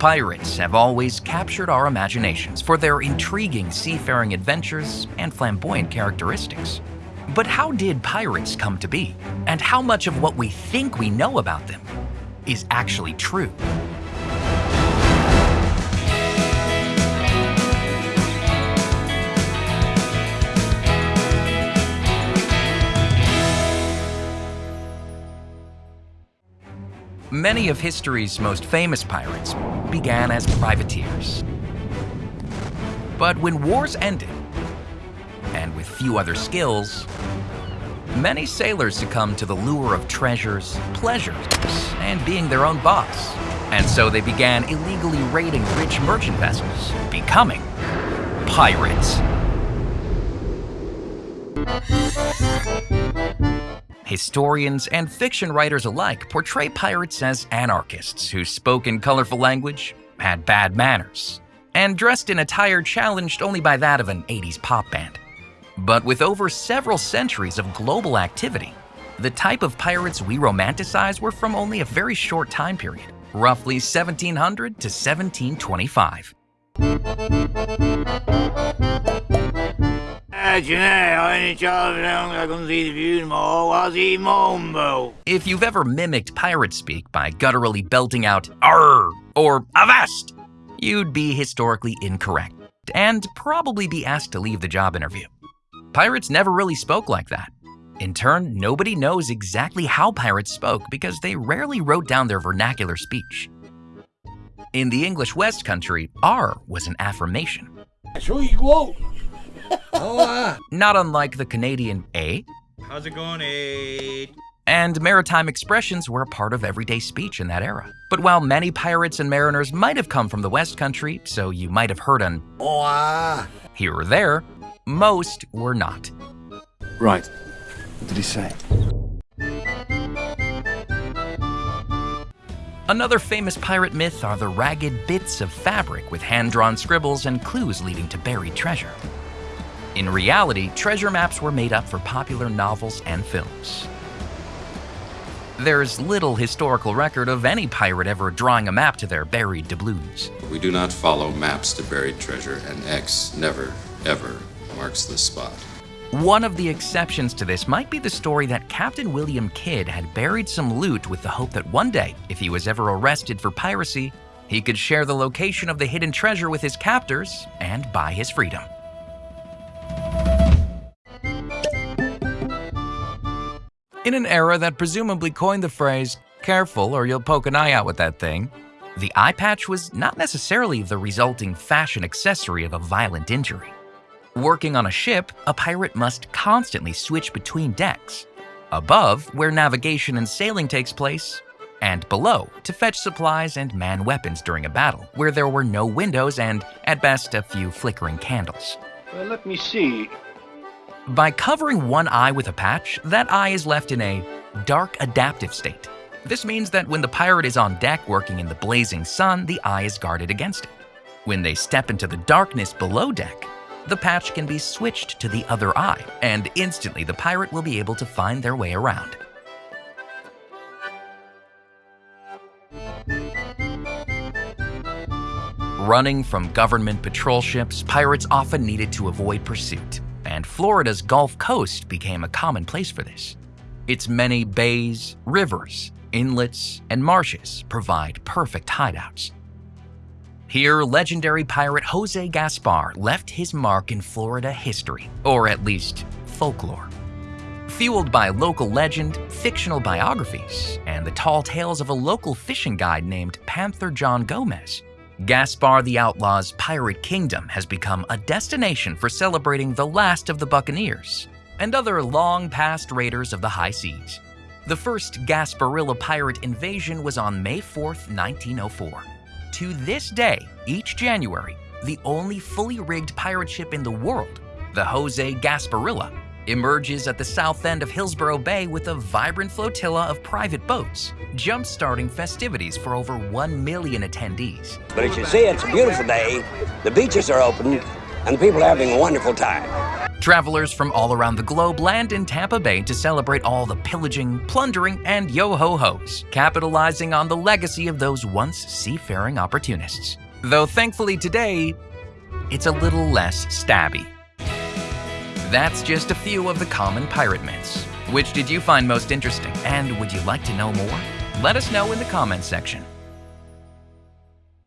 Pirates have always captured our imaginations for their intriguing seafaring adventures and flamboyant characteristics. But how did pirates come to be? And how much of what we think we know about them is actually true? Many of history's most famous pirates began as privateers. But when wars ended, and with few other skills, many sailors succumbed to the lure of treasures, pleasures, and being their own boss. And so they began illegally raiding rich merchant vessels, becoming pirates. Historians and fiction writers alike portray pirates as anarchists who spoke in colorful language, had bad manners, and dressed in attire challenged only by that of an 80s pop band. But with over several centuries of global activity, the type of pirates we romanticize were from only a very short time period, roughly 1700 to 1725. If you've ever mimicked pirate speak by gutturally belting out "Arr" or "Avast," you'd be historically incorrect and probably be asked to leave the job interview. Pirates never really spoke like that. In turn, nobody knows exactly how pirates spoke because they rarely wrote down their vernacular speech. In the English West Country, R was an affirmation. So you go. Not unlike the Canadian A. How's it going, A? And maritime expressions were a part of everyday speech in that era. But while many pirates and mariners might have come from the West Country, so you might have heard an Oh, here or there, most were not. Right. What did he say? Another famous pirate myth are the ragged bits of fabric with hand-drawn scribbles and clues leading to buried treasure. In reality, treasure maps were made up for popular novels and films. There's little historical record of any pirate ever drawing a map to their buried doubloons. We do not follow maps to buried treasure, and X never, ever marks the spot. One of the exceptions to this might be the story that Captain William Kidd had buried some loot with the hope that one day, if he was ever arrested for piracy, he could share the location of the hidden treasure with his captors and buy his freedom. In an era that presumably coined the phrase, careful or you'll poke an eye out with that thing, the eye patch was not necessarily the resulting fashion accessory of a violent injury. Working on a ship, a pirate must constantly switch between decks. Above, where navigation and sailing takes place, and below, to fetch supplies and man weapons during a battle, where there were no windows and, at best, a few flickering candles. Well, let me see. By covering one eye with a patch, that eye is left in a dark adaptive state. This means that when the pirate is on deck working in the blazing sun, the eye is guarded against it. When they step into the darkness below deck, the patch can be switched to the other eye, and instantly the pirate will be able to find their way around. Running from government patrol ships, pirates often needed to avoid pursuit, and Florida's Gulf Coast became a common place for this. Its many bays, rivers, inlets, and marshes provide perfect hideouts. Here, legendary pirate Jose Gaspar left his mark in Florida history, or at least folklore. Fueled by local legend, fictional biographies, and the tall tales of a local fishing guide named Panther John Gomez, Gaspar the Outlaw's Pirate Kingdom has become a destination for celebrating the last of the Buccaneers and other long-past raiders of the high seas. The first Gasparilla pirate invasion was on May 4, 1904. To this day, each January, the only fully rigged pirate ship in the world, the Jose Gasparilla, emerges at the south end of Hillsborough Bay with a vibrant flotilla of private boats, jump-starting festivities for over 1 million attendees. But as you see, it's a beautiful day, the beaches are open, and the people are having a wonderful time. Travelers from all around the globe land in Tampa Bay to celebrate all the pillaging, plundering, and yo ho ho's, capitalizing on the legacy of those once seafaring opportunists. Though thankfully today, it's a little less stabby. That's just a few of the common pirate myths. Which did you find most interesting, and would you like to know more? Let us know in the comments section.